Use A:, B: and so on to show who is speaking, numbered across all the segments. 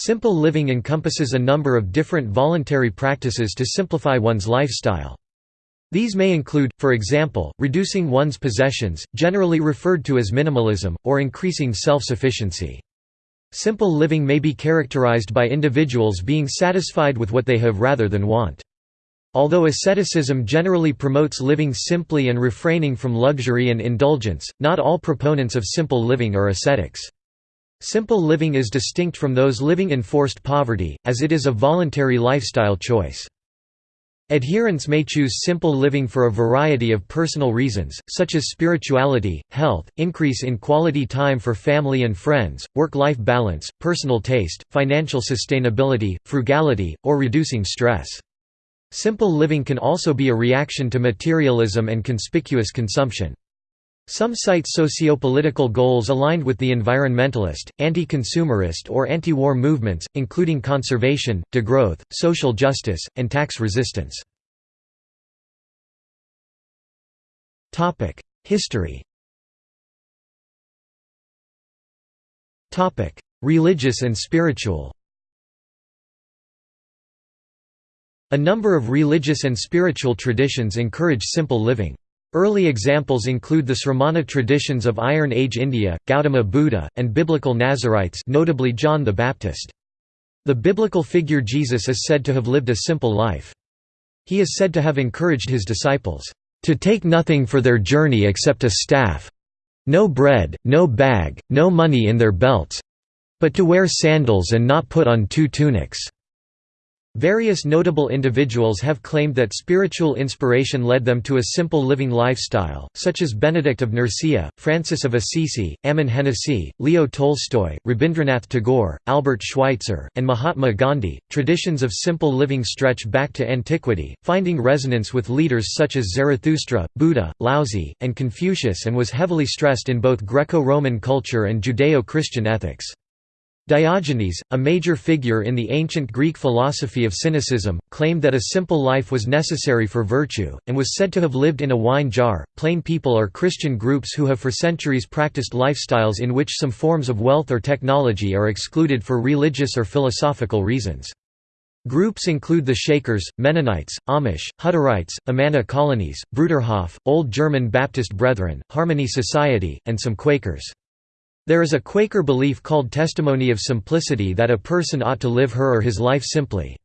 A: Simple living encompasses a number of different voluntary practices to simplify one's lifestyle. These may include, for example, reducing one's possessions, generally referred to as minimalism, or increasing self-sufficiency. Simple living may be characterized by individuals being satisfied with what they have rather than want. Although asceticism generally promotes living simply and refraining from luxury and indulgence, not all proponents of simple living are ascetics. Simple living is distinct from those living in forced poverty, as it is a voluntary lifestyle choice. Adherents may choose simple living for a variety of personal reasons, such as spirituality, health, increase in quality time for family and friends, work-life balance, personal taste, financial sustainability, frugality, or reducing stress. Simple living can also be a reaction to materialism and conspicuous consumption. Some cite socio-political goals aligned with the environmentalist, anti-consumerist or anti-war movements, including conservation, degrowth, social justice, and tax resistance. History Religious and spiritual A number of religious and spiritual traditions encourage simple living. Early examples include the Sramana traditions of Iron Age India, Gautama Buddha, and biblical Nazarites notably John the Baptist. The biblical figure Jesus is said to have lived a simple life. He is said to have encouraged his disciples, "...to take nothing for their journey except a staff no bread, no bag, no money in their belts but to wear sandals and not put on two tunics." Various notable individuals have claimed that spiritual inspiration led them to a simple living lifestyle, such as Benedict of Nursia, Francis of Assisi, Ammon Hennacy, Leo Tolstoy, Rabindranath Tagore, Albert Schweitzer, and Mahatma Gandhi. Traditions of simple living stretch back to antiquity, finding resonance with leaders such as Zarathustra, Buddha, Laozi, and Confucius and was heavily stressed in both Greco-Roman culture and Judeo-Christian ethics. Diogenes, a major figure in the ancient Greek philosophy of cynicism, claimed that a simple life was necessary for virtue, and was said to have lived in a wine jar. Plain people are Christian groups who have for centuries practiced lifestyles in which some forms of wealth or technology are excluded for religious or philosophical reasons. Groups include the Shakers, Mennonites, Amish, Hutterites, Amana colonies, Bruderhof, Old German Baptist Brethren, Harmony Society, and some Quakers. There is a Quaker belief called testimony of simplicity that a person ought to live her or his life simply.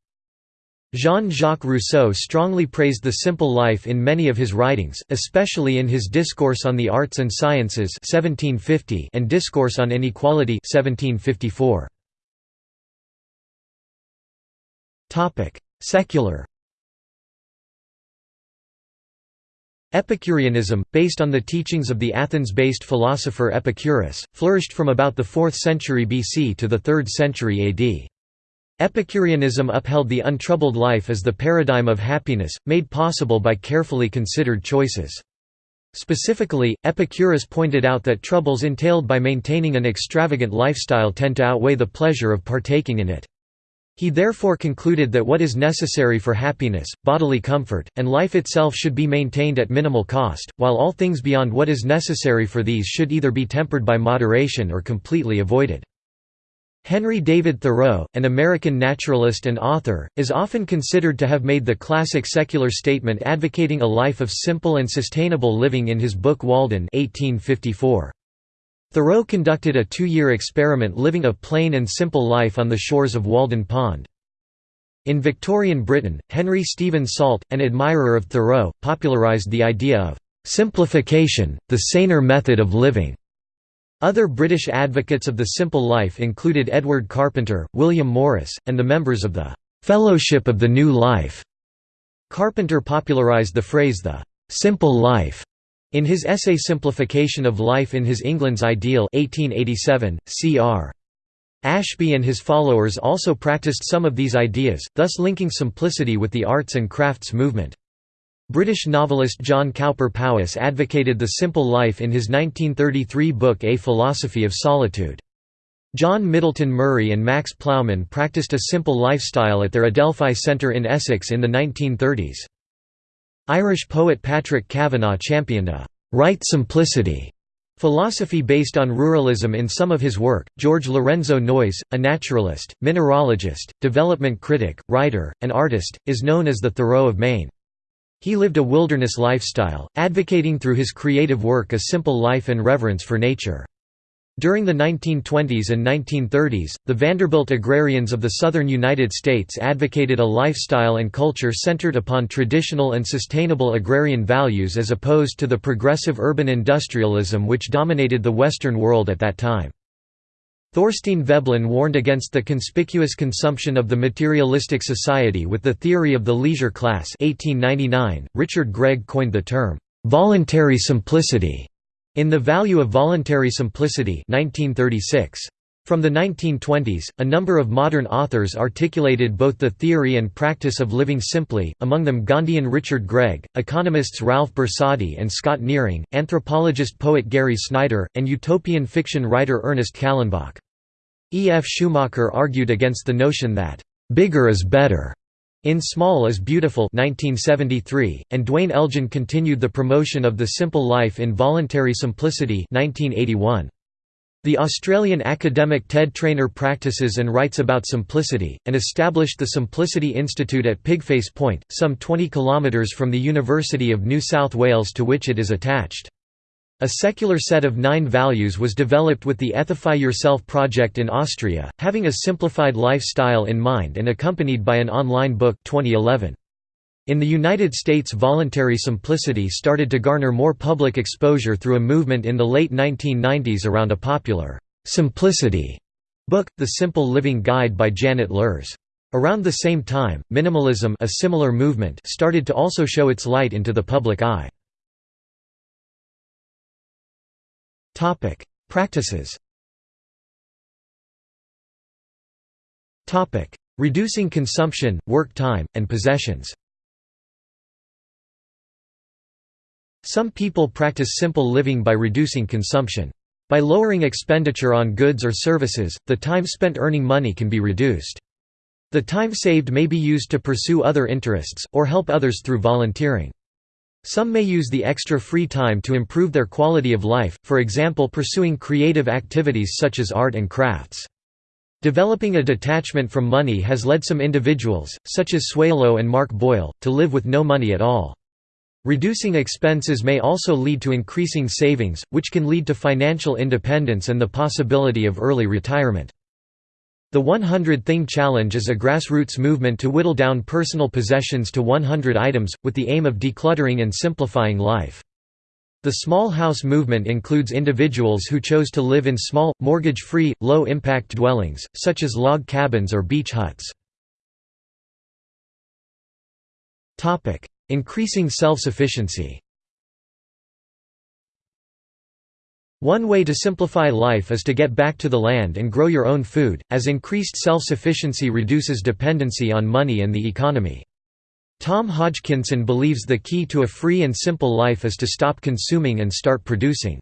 A: Jean-Jacques Rousseau strongly praised the simple life in many of his writings, especially in his Discourse on the Arts and Sciences 1750 and Discourse on Inequality 1754. Secular Epicureanism, based on the teachings of the Athens-based philosopher Epicurus, flourished from about the 4th century BC to the 3rd century AD. Epicureanism upheld the untroubled life as the paradigm of happiness, made possible by carefully considered choices. Specifically, Epicurus pointed out that troubles entailed by maintaining an extravagant lifestyle tend to outweigh the pleasure of partaking in it. He therefore concluded that what is necessary for happiness, bodily comfort, and life itself should be maintained at minimal cost, while all things beyond what is necessary for these should either be tempered by moderation or completely avoided. Henry David Thoreau, an American naturalist and author, is often considered to have made the classic secular statement advocating a life of simple and sustainable living in his book Walden 1854. Thoreau conducted a two-year experiment living a plain and simple life on the shores of Walden Pond. In Victorian Britain, Henry Stephen Salt, an admirer of Thoreau, popularised the idea of «simplification, the saner method of living». Other British advocates of the simple life included Edward Carpenter, William Morris, and the members of the «Fellowship of the New Life». Carpenter popularised the phrase the «simple life» In his essay Simplification of Life in His England's Ideal 1887, cr. Ashbee and his followers also practiced some of these ideas, thus linking simplicity with the arts and crafts movement. British novelist John Cowper Powys advocated the simple life in his 1933 book A Philosophy of Solitude. John Middleton Murry and Max Plowman practiced a simple lifestyle at their Adelphi Centre in Essex in the 1930s. Irish poet Patrick Kavanagh championed a «right simplicity» Philosophy based on ruralism in some of his work, George Lorenzo Noyes, a naturalist, mineralogist, development critic, writer, and artist, is known as the Thoreau of Maine. He lived a wilderness lifestyle, advocating through his creative work a simple life and reverence for nature. During the 1920s and 1930s, the Vanderbilt agrarians of the southern United States advocated a lifestyle and culture centered upon traditional and sustainable agrarian values as opposed to the progressive urban industrialism which dominated the Western world at that time. Thorstein Veblen warned against the conspicuous consumption of the materialistic society with the theory of the leisure class 1899. .Richard Gregg coined the term, "...voluntary simplicity", in The Value of Voluntary Simplicity 1936. From the 1920s, a number of modern authors articulated both the theory and practice of living simply, among them Gandhian Richard Gregg, economists Ralph Borsodi and Scott Nearing, anthropologist-poet Gary Snyder, and utopian fiction writer Ernest Callenbach. E. F. Schumacher argued against the notion that, "...bigger is better." In Small is Beautiful 1973, and Duane Elgin continued the promotion of the simple life in Voluntary Simplicity 1981. The Australian academic Ted Trainer practices and writes about simplicity, and established the Simplicity Institute at Pigface Point, some 20 kilometres from the University of New South Wales to which it is attached. A secular set of nine values was developed with the Ethify Yourself project in Austria, having a simplified lifestyle in mind and accompanied by an online book 2011. In the United States voluntary simplicity started to garner more public exposure through a movement in the late 1990s around a popular «simplicity» book, The Simple Living Guide by Janet Luhrs. Around the same time, minimalism a similar movement started to also show its light into the public eye. Topic: Practices. Topic: Reducing consumption, work time, and possessions. Some people practice simple living by reducing consumption. By lowering expenditure on goods or services, the time spent earning money can be reduced. The time saved may be used to pursue other interests, or help others through volunteering. Some may use the extra free time to improve their quality of life, for example pursuing creative activities such as art and crafts. Developing a detachment from money has led some individuals, such as Suelo and Mark Boyle, to live with no money at all. Reducing expenses may also lead to increasing savings, which can lead to financial independence and the possibility of early retirement. The 100 Thing Challenge is a grassroots movement to whittle down personal possessions to 100 items, with the aim of decluttering and simplifying life. The small house movement includes individuals who chose to live in small, mortgage-free, low-impact dwellings, such as log cabins or beach huts. Increasing self-sufficiency One way to simplify life is to get back to the land and grow your own food, as increased self-sufficiency reduces dependency on money and the economy. Tom Hodgkinson believes the key to a free and simple life is to stop consuming and start producing.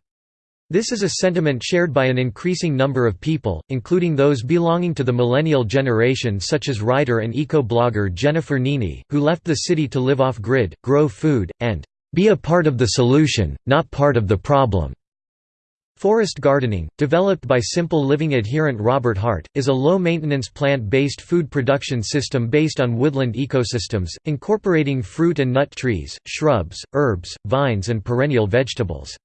A: This is a sentiment shared by an increasing number of people, including those belonging to the millennial generation such as writer and eco-blogger Jennifer Nini, who left the city to live off-grid, grow food, and "...be a part of the solution, not part of the problem." Forest gardening, developed by Simple Living adherent Robert Hart, is a low-maintenance plant-based food production system based on woodland ecosystems, incorporating fruit and nut trees, shrubs, herbs, vines and perennial vegetables.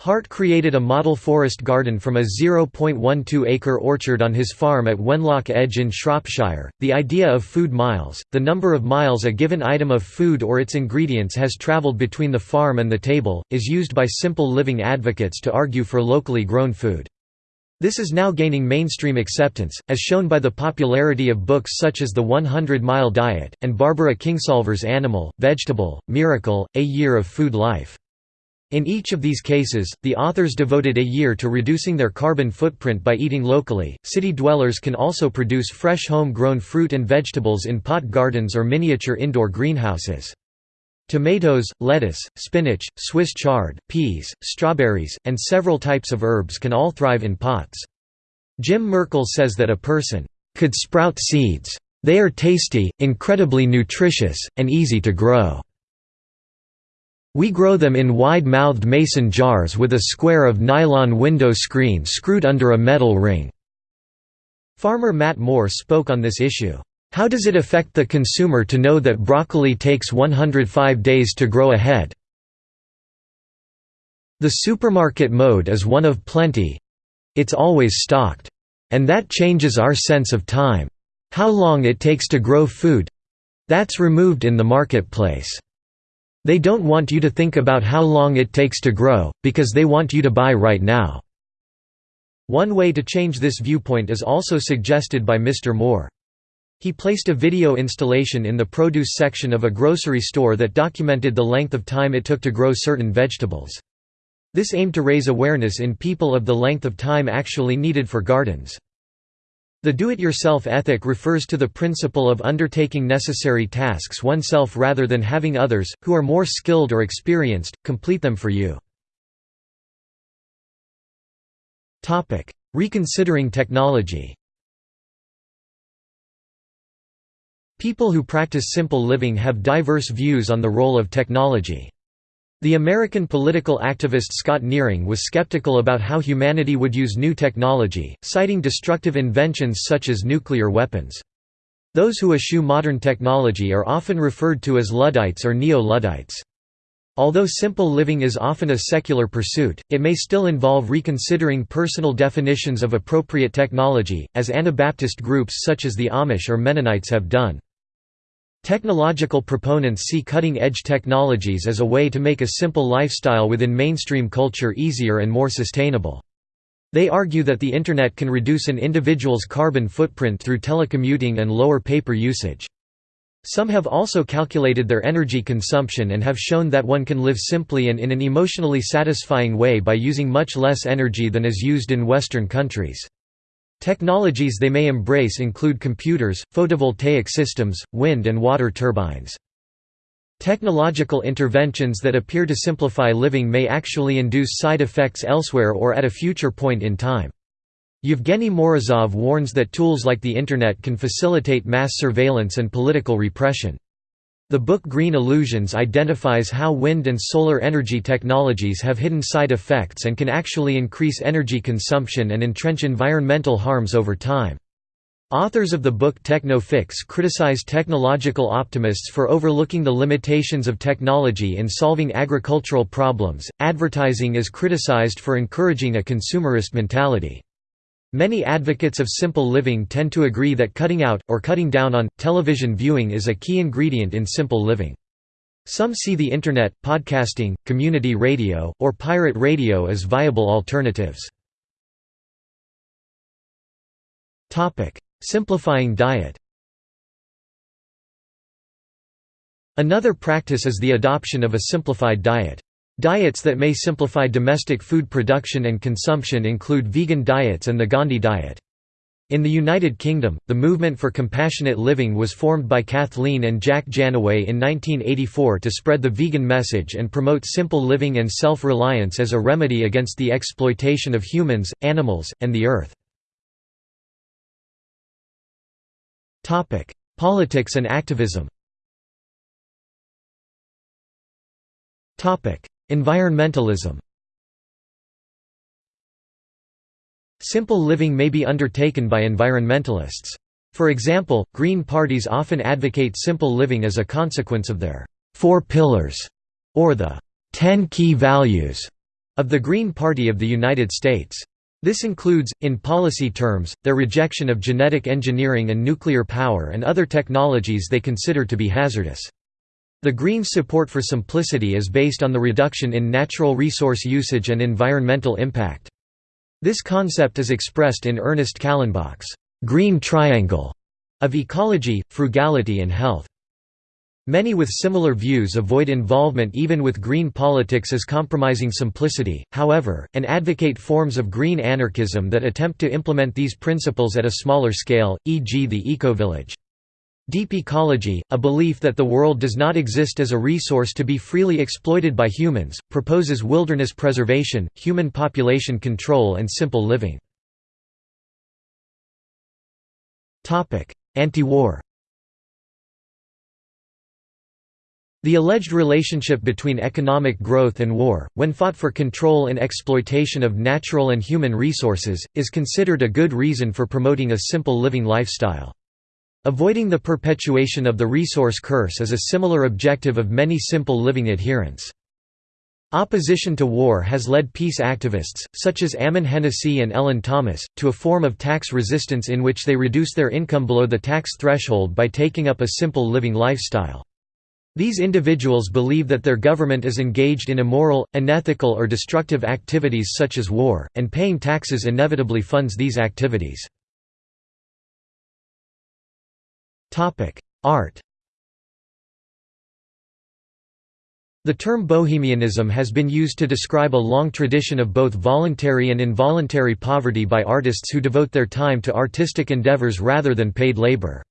A: Hart created a model forest garden from a 0.12-acre orchard on his farm at Wenlock Edge in Shropshire. The idea of food miles, the number of miles a given item of food or its ingredients has travelled between the farm and the table, is used by simple living advocates to argue for locally grown food. This is now gaining mainstream acceptance, as shown by the popularity of books such as The 100 Mile Diet, and Barbara Kingsolver's Animal, Vegetable, Miracle, A Year of Food Life. In each of these cases, the authors devoted a year to reducing their carbon footprint by eating locally. City dwellers can also produce fresh home grown fruit and vegetables in pot gardens or miniature indoor greenhouses. Tomatoes, lettuce, spinach, Swiss chard, peas, strawberries, and several types of herbs can all thrive in pots. Jim Merkel says that a person could sprout seeds. They are tasty, incredibly nutritious, and easy to grow. We grow them in wide-mouthed mason jars with a square of nylon window screen screwed under a metal ring." Farmer Matt Moore spoke on this issue. How does it affect the consumer to know that broccoli takes 105 days to grow a head? The supermarket mode is one of plenty. It's always stocked. And that changes our sense of time. How long it takes to grow food that's removed in the marketplace. They don't want you to think about how long it takes to grow, because they want you to buy right now. One way to change this viewpoint is also suggested by Mr. Moore. He placed a video installation in the produce section of a grocery store that documented the length of time it took to grow certain vegetables. This aimed to raise awareness in people of the length of time actually needed for gardens. The do-it-yourself ethic refers to the principle of undertaking necessary tasks oneself rather than having others, who are more skilled or experienced, complete them for you. Reconsidering technology People who practice simple living have diverse views on the role of technology. The American political activist Scott Nearing was skeptical about how humanity would use new technology, citing destructive inventions such as nuclear weapons. Those who eschew modern technology are often referred to as Luddites or Neo-Luddites. Although simple living is often a secular pursuit, it may still involve reconsidering personal definitions of appropriate technology, as Anabaptist groups such as the Amish or Mennonites have done. Technological proponents see cutting-edge technologies as a way to make a simple lifestyle within mainstream culture easier and more sustainable. They argue that the Internet can reduce an individual's carbon footprint through telecommuting and lower paper usage. Some have also calculated their energy consumption and have shown that one can live simply and in an emotionally satisfying way by using much less energy than is used in Western countries. Technologies they may embrace include computers, photovoltaic systems, wind and water turbines. Technological interventions that appear to simplify living may actually induce side effects elsewhere or at a future point in time. Yevgeny Morozov warns that tools like the Internet can facilitate mass surveillance and political repression. The book Green Illusions identifies how wind and solar energy technologies have hidden side effects and can actually increase energy consumption and entrench environmental harms over time. Authors of the book Techno-Fix criticize technological optimists for overlooking the limitations of technology in solving agricultural problems. Advertising is criticized for encouraging a consumerist mentality. Many advocates of simple living tend to agree that cutting out, or cutting down on, television viewing is a key ingredient in simple living. Some see the Internet, podcasting, community radio, or pirate radio as viable alternatives. Simplifying diet Another practice is the adoption of a simplified diet. Diets that may simplify domestic food production and consumption include vegan diets and the Gandhi diet. In the United Kingdom, the movement for compassionate living was formed by Kathleen and Jack Jannaway in 1984 to spread the vegan message and promote simple living and self-reliance as a remedy against the exploitation of humans, animals, and the earth. Politics and activism Environmentalism Simple living may be undertaken by environmentalists. For example, Green parties often advocate simple living as a consequence of their Four Pillars, or the Ten Key Values, of the Green Party of the United States. This includes, in policy terms, their rejection of genetic engineering and nuclear power and other technologies they consider to be hazardous. The Greens' support for simplicity is based on the reduction in natural resource usage and environmental impact. This concept is expressed in Ernest Callenbach's «green triangle» of ecology, frugality and health. Many with similar views avoid involvement even with green politics as compromising simplicity, however, and advocate forms of green anarchism that attempt to implement these principles at a smaller scale, e.g. the ecovillage. Deep ecology, a belief that the world does not exist as a resource to be freely exploited by humans, proposes wilderness preservation, human population control and simple living. Anti-war The alleged relationship between economic growth and war, when fought for control and exploitation of natural and human resources, is considered a good reason for promoting a simple living lifestyle. Avoiding the perpetuation of the resource curse is a similar objective of many simple living adherents. Opposition to war has led peace activists, such as Ammon Hennacy and Ellen Thomas, to a form of tax resistance in which they reduce their income below the tax threshold by taking up a simple living lifestyle. These individuals believe that their government is engaged in immoral, unethical or destructive activities such as war, and paying taxes inevitably funds these activities. Art The term bohemianism has been used to describe a long tradition of both voluntary and involuntary poverty by artists who devote their time to artistic endeavors rather than paid labor.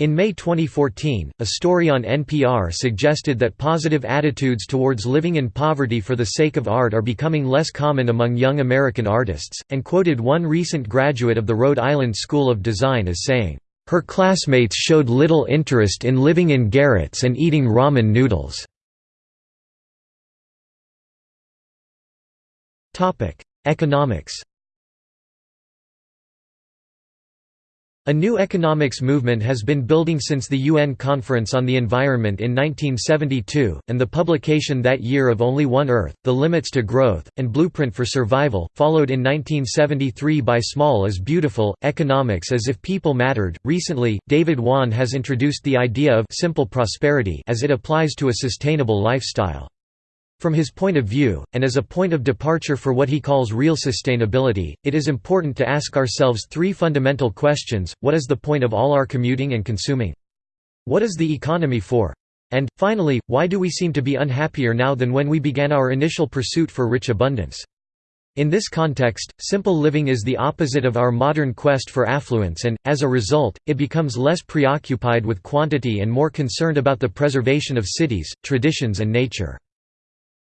A: In May 2014, a story on NPR suggested that positive attitudes towards living in poverty for the sake of art are becoming less common among young American artists, and quoted one recent graduate of the Rhode Island School of Design as saying, her classmates showed little interest in living in garrets and eating ramen noodles. Economics A new economics movement has been building since the UN Conference on the Environment in 1972, and the publication that year of Only One Earth, The Limits to Growth, and Blueprint for Survival, followed in 1973 by Small is Beautiful, Economics as if People Mattered. Recently, David Wann has introduced the idea of simple prosperity as it applies to a sustainable lifestyle. From his point of view, and as a point of departure for what he calls real sustainability, it is important to ask ourselves three fundamental questions, what is the point of all our commuting and consuming? What is the economy for? And, finally, why do we seem to be unhappier now than when we began our initial pursuit for rich abundance? In this context, simple living is the opposite of our modern quest for affluence and, as a result, it becomes less preoccupied with quantity and more concerned about the preservation of cities, traditions and nature.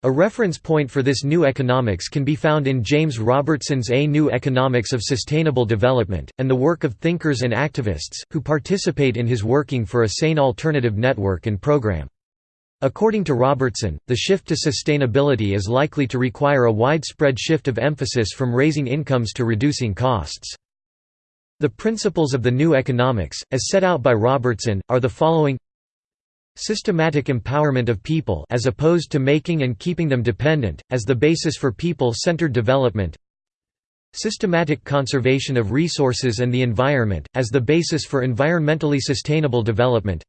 A: A reference point for this new economics can be found in James Robertson's A New Economics of Sustainable Development, and the work of thinkers and activists, who participate in his working for a sane alternative network and program. According to Robertson, the shift to sustainability is likely to require a widespread shift of emphasis from raising incomes to reducing costs. The principles of the new economics, as set out by Robertson, are the following Systematic empowerment of people as opposed to making and keeping them dependent, as the basis for people-centered development. Systematic conservation of resources and the environment, as the basis for environmentally sustainable development.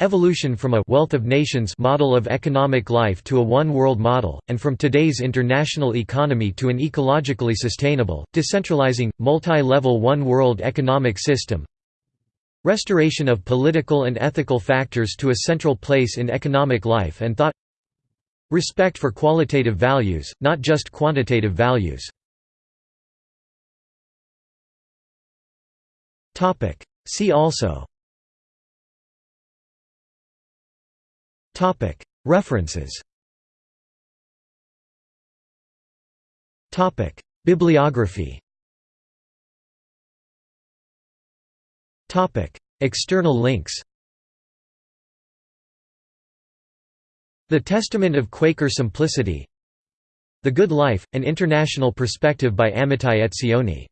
A: Evolution from a «wealth of nations» model of economic life to a one-world model, and from today's international economy to an ecologically sustainable, decentralizing, multi-level one-world economic system Restoration of political and ethical factors to a central place in economic life and thought. Respect for qualitative values, not just quantitative values. See also. References. Bibliography External links The Testament of Quaker Simplicity The Good Life, An International Perspective by Amitai Etzioni